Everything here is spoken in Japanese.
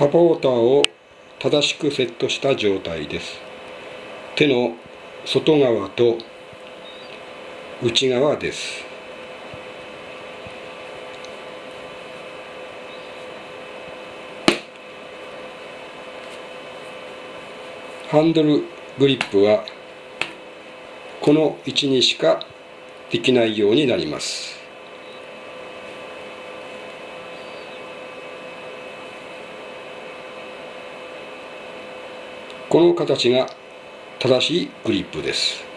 サポーターを正しくセットした状態です。手の外側と内側です。ハンドルグリップはこの位置にしかできないようになります。この形が正しいグリップです。